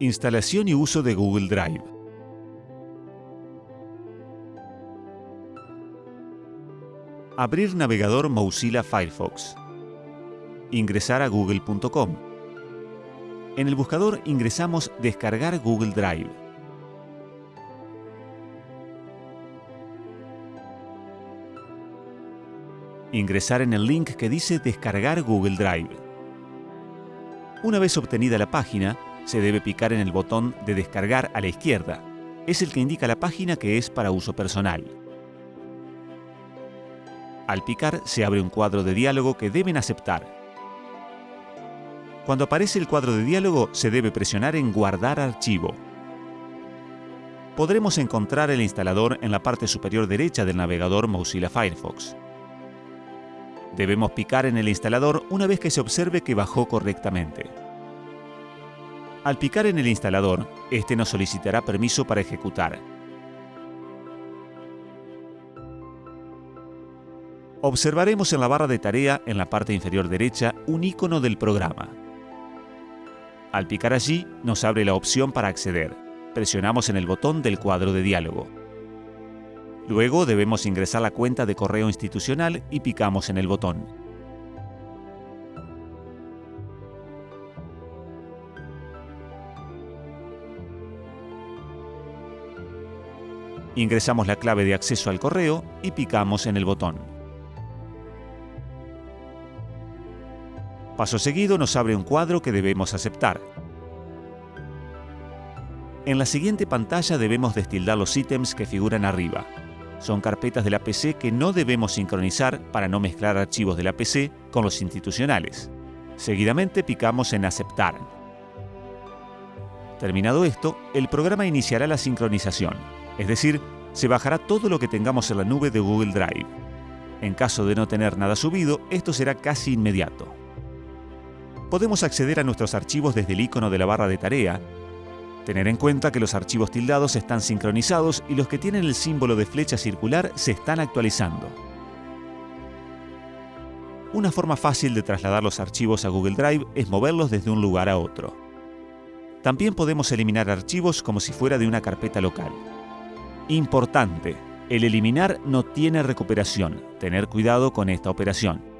Instalación y uso de Google Drive. Abrir navegador Mozilla Firefox. Ingresar a google.com. En el buscador ingresamos Descargar Google Drive. Ingresar en el link que dice Descargar Google Drive. Una vez obtenida la página, se debe picar en el botón de descargar a la izquierda. Es el que indica la página que es para uso personal. Al picar se abre un cuadro de diálogo que deben aceptar. Cuando aparece el cuadro de diálogo se debe presionar en Guardar archivo. Podremos encontrar el instalador en la parte superior derecha del navegador Mozilla Firefox. Debemos picar en el instalador una vez que se observe que bajó correctamente. Al picar en el instalador, este nos solicitará permiso para ejecutar. Observaremos en la barra de tarea, en la parte inferior derecha, un icono del programa. Al picar allí, nos abre la opción para acceder. Presionamos en el botón del cuadro de diálogo. Luego debemos ingresar la cuenta de correo institucional y picamos en el botón. Ingresamos la clave de acceso al correo y picamos en el botón. Paso seguido nos abre un cuadro que debemos aceptar. En la siguiente pantalla debemos destildar los ítems que figuran arriba. Son carpetas de la PC que no debemos sincronizar para no mezclar archivos de la PC con los institucionales. Seguidamente picamos en Aceptar. Terminado esto, el programa iniciará la sincronización. Es decir, se bajará todo lo que tengamos en la nube de Google Drive. En caso de no tener nada subido, esto será casi inmediato. Podemos acceder a nuestros archivos desde el icono de la barra de tarea, tener en cuenta que los archivos tildados están sincronizados y los que tienen el símbolo de flecha circular se están actualizando. Una forma fácil de trasladar los archivos a Google Drive es moverlos desde un lugar a otro. También podemos eliminar archivos como si fuera de una carpeta local. Importante, el eliminar no tiene recuperación. Tener cuidado con esta operación.